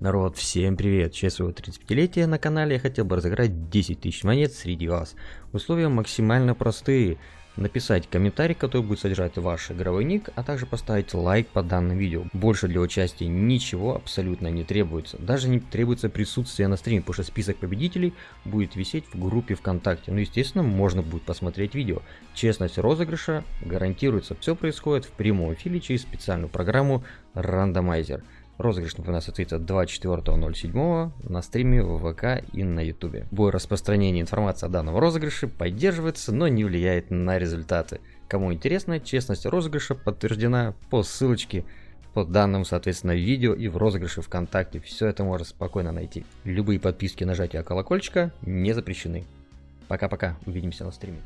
Народ, всем привет! В честь своего 35-летия на канале я хотел бы разыграть 10 тысяч монет среди вас. Условия максимально простые. Написать комментарий, который будет содержать ваш игровой ник, а также поставить лайк под данным видео. Больше для участия ничего абсолютно не требуется. Даже не требуется присутствие на стриме, потому что список победителей будет висеть в группе ВКонтакте. Ну, естественно, можно будет посмотреть видео. Честность розыгрыша гарантируется. Все происходит в прямом эфире через специальную программу Рандомайзер. Розыгрыш, напоминаю, состоится 24.07 на стриме в ВК и на Ютубе. Бой распространения информации о данном розыгрыше поддерживается, но не влияет на результаты. Кому интересно, честность розыгрыша подтверждена по ссылочке по данным, соответственно, видео и в розыгрыше ВКонтакте. Все это можно спокойно найти. Любые подписки, нажатия колокольчика не запрещены. Пока-пока, увидимся на стриме.